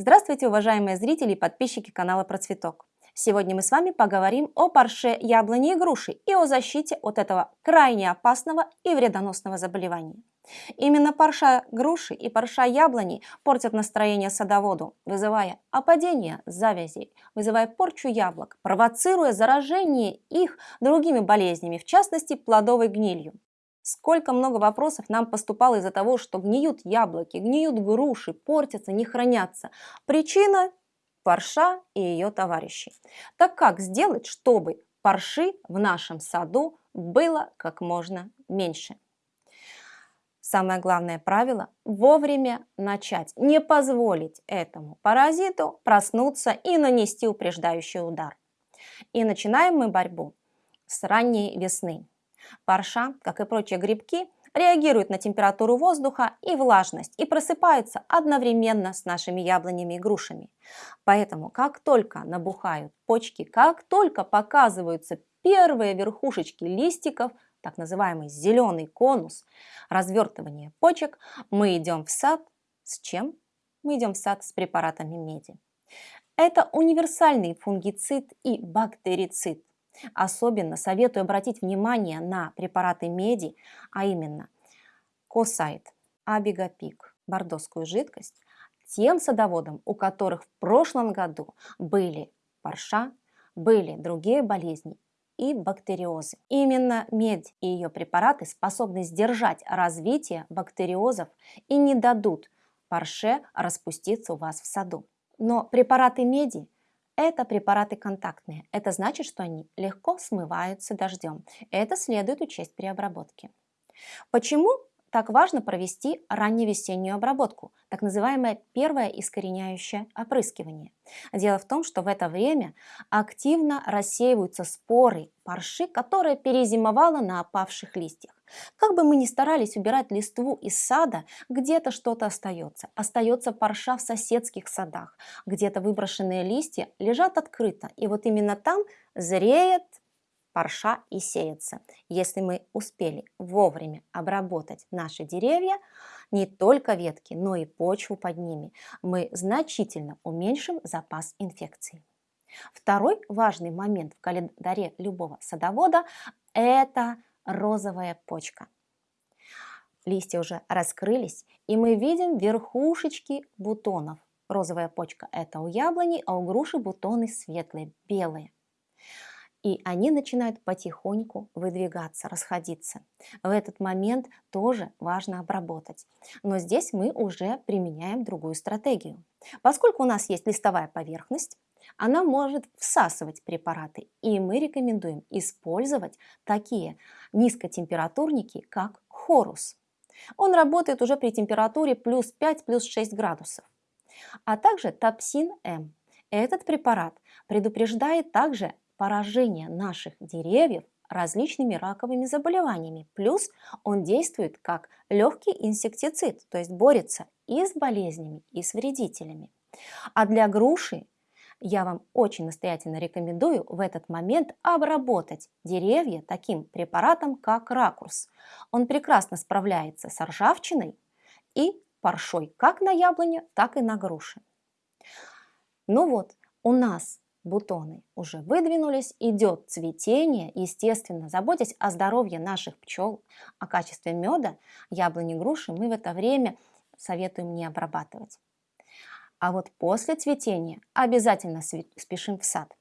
Здравствуйте, уважаемые зрители и подписчики канала Процветок. Сегодня мы с вами поговорим о парше яблони и груши и о защите от этого крайне опасного и вредоносного заболевания. Именно парша груши и парша яблони портят настроение садоводу, вызывая опадение завязей, вызывая порчу яблок, провоцируя заражение их другими болезнями, в частности плодовой гнилью. Сколько много вопросов нам поступало из-за того, что гниют яблоки, гниют груши, портятся, не хранятся. Причина – парша и ее товарищи. Так как сделать, чтобы парши в нашем саду было как можно меньше? Самое главное правило – вовремя начать, не позволить этому паразиту проснуться и нанести упреждающий удар. И начинаем мы борьбу с ранней весны. Парша, как и прочие грибки, реагирует на температуру воздуха и влажность и просыпается одновременно с нашими яблонями и грушами. Поэтому, как только набухают почки, как только показываются первые верхушечки листиков, так называемый зеленый конус, развертывание почек, мы идем в сад с чем? Мы идем в сад с препаратами меди. Это универсальный фунгицид и бактерицид, Особенно советую обратить внимание на препараты меди, а именно Косайт, Абигапик, бордоскую жидкость, тем садоводам, у которых в прошлом году были парша, были другие болезни и бактериозы. Именно медь и ее препараты способны сдержать развитие бактериозов и не дадут парше распуститься у вас в саду. Но препараты меди это препараты контактные. Это значит, что они легко смываются дождем. Это следует учесть при обработке. Почему так важно провести ранневесеннюю обработку, так называемое первое искореняющее опрыскивание. Дело в том, что в это время активно рассеиваются споры парши, которая перезимовала на опавших листьях. Как бы мы ни старались убирать листву из сада, где-то что-то остается. Остается парша в соседских садах, где-то выброшенные листья лежат открыто, и вот именно там зреет парша и сеется. Если мы успели вовремя обработать наши деревья, не только ветки, но и почву под ними, мы значительно уменьшим запас инфекций. Второй важный момент в календаре любого садовода – это розовая почка. Листья уже раскрылись, и мы видим верхушечки бутонов. Розовая почка – это у яблони, а у груши бутоны светлые, белые и они начинают потихоньку выдвигаться, расходиться. В этот момент тоже важно обработать. Но здесь мы уже применяем другую стратегию. Поскольку у нас есть листовая поверхность, она может всасывать препараты, и мы рекомендуем использовать такие низкотемпературники, как хорус. Он работает уже при температуре плюс 5, плюс 6 градусов. А также топсин М. Этот препарат предупреждает также поражение наших деревьев различными раковыми заболеваниями. Плюс он действует как легкий инсектицид, то есть борется и с болезнями, и с вредителями. А для груши я вам очень настоятельно рекомендую в этот момент обработать деревья таким препаратом, как ракурс. Он прекрасно справляется с ржавчиной и паршой как на яблоне, так и на груши. Ну вот, у нас бутоны уже выдвинулись, идет цветение, естественно, заботясь о здоровье наших пчел, о качестве меда, яблони, груши мы в это время советуем не обрабатывать. А вот после цветения обязательно спешим в сад.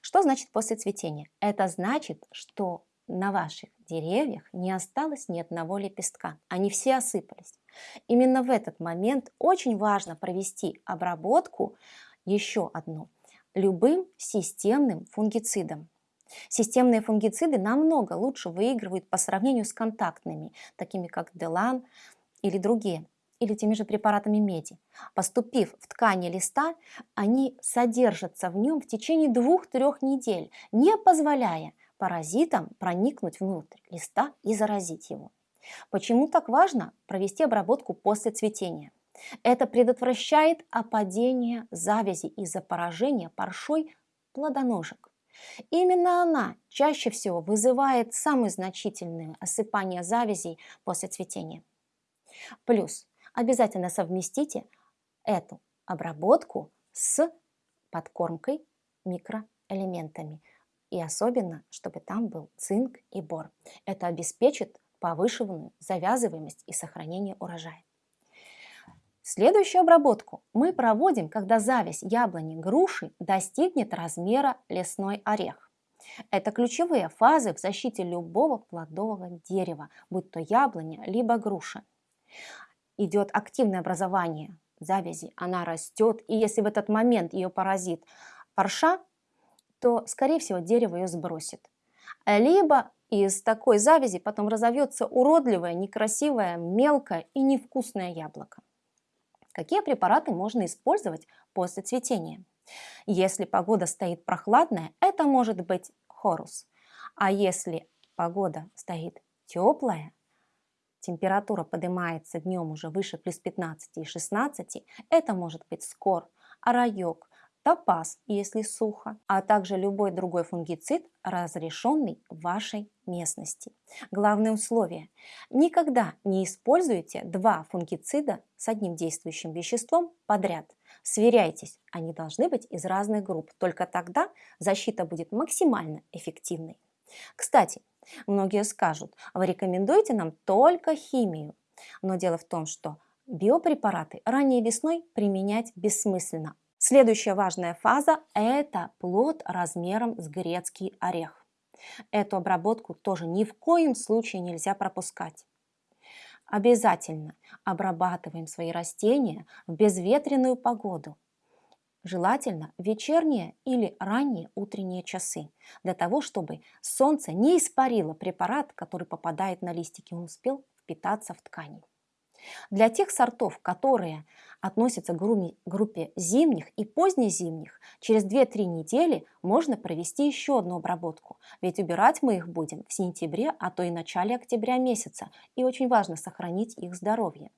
Что значит после цветения? Это значит, что на ваших деревьях не осталось ни одного лепестка, они все осыпались. Именно в этот момент очень важно провести обработку еще одну – любым системным фунгицидом. Системные фунгициды намного лучше выигрывают по сравнению с контактными, такими как Делан или другие, или теми же препаратами меди. Поступив в ткани листа, они содержатся в нем в течение двух-трех недель, не позволяя паразитам проникнуть внутрь листа и заразить его. Почему так важно провести обработку после цветения? Это предотвращает опадение завязи из-за поражения паршой плодоножек. Именно она чаще всего вызывает самые значительные осыпания завязей после цветения. Плюс обязательно совместите эту обработку с подкормкой микроэлементами. И особенно, чтобы там был цинк и бор. Это обеспечит повышенную завязываемость и сохранение урожая. Следующую обработку мы проводим, когда зависть яблони груши достигнет размера лесной орех. Это ключевые фазы в защите любого плодового дерева, будь то яблоня, либо груша. Идет активное образование завязи, она растет, и если в этот момент ее поразит парша, то, скорее всего, дерево ее сбросит. Либо из такой завязи потом разовьется уродливое, некрасивое, мелкое и невкусное яблоко. Какие препараты можно использовать после цветения? Если погода стоит прохладная, это может быть хорус. А если погода стоит теплая, температура поднимается днем уже выше плюс 15 и 16, это может быть скор, арайок, топаз, если сухо, а также любой другой фунгицид, разрешенный в вашей местности. Главное условие – никогда не используйте два фунгицида с одним действующим веществом подряд. Сверяйтесь, они должны быть из разных групп, только тогда защита будет максимально эффективной. Кстати, многие скажут, вы рекомендуете нам только химию, но дело в том, что биопрепараты ранней весной применять бессмысленно, Следующая важная фаза – это плод размером с грецкий орех. Эту обработку тоже ни в коем случае нельзя пропускать. Обязательно обрабатываем свои растения в безветренную погоду. Желательно вечерние или ранние утренние часы, для того, чтобы солнце не испарило препарат, который попадает на листики, он успел впитаться в ткани. Для тех сортов, которые относятся к группе зимних и позднезимних, через 2-3 недели можно провести еще одну обработку, ведь убирать мы их будем в сентябре, а то и начале октября месяца, и очень важно сохранить их здоровье.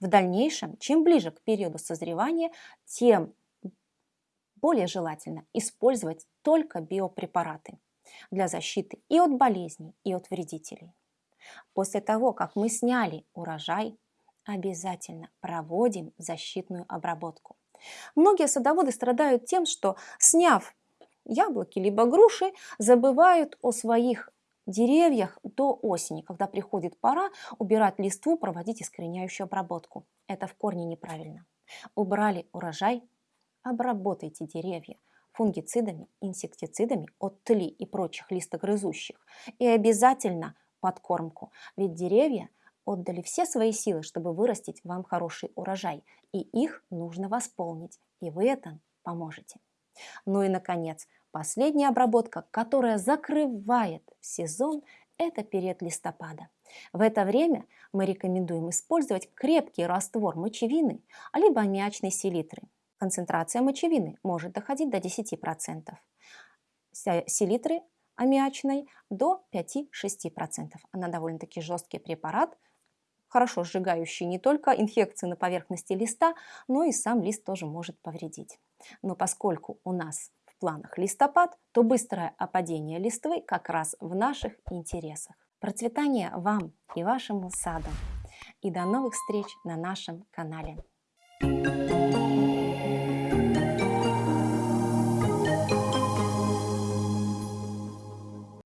В дальнейшем, чем ближе к периоду созревания, тем более желательно использовать только биопрепараты для защиты и от болезней, и от вредителей. После того, как мы сняли урожай, обязательно проводим защитную обработку. Многие садоводы страдают тем, что сняв яблоки либо груши, забывают о своих деревьях до осени, когда приходит пора убирать листву, проводить искореняющую обработку. Это в корне неправильно. Убрали урожай, обработайте деревья фунгицидами, инсектицидами от тли и прочих листогрызущих. И обязательно подкормку, ведь деревья – отдали все свои силы, чтобы вырастить вам хороший урожай, и их нужно восполнить, и вы это поможете. Ну и, наконец, последняя обработка, которая закрывает сезон, это период листопада. В это время мы рекомендуем использовать крепкий раствор мочевины, либо аммиачной селитры. Концентрация мочевины может доходить до 10%. Селитры аммиачной до 5-6%. Она довольно-таки жесткий препарат, хорошо сжигающий не только инфекции на поверхности листа, но и сам лист тоже может повредить. Но поскольку у нас в планах листопад, то быстрое опадение листвы как раз в наших интересах. Процветания вам и вашему саду! И до новых встреч на нашем канале! Thank you.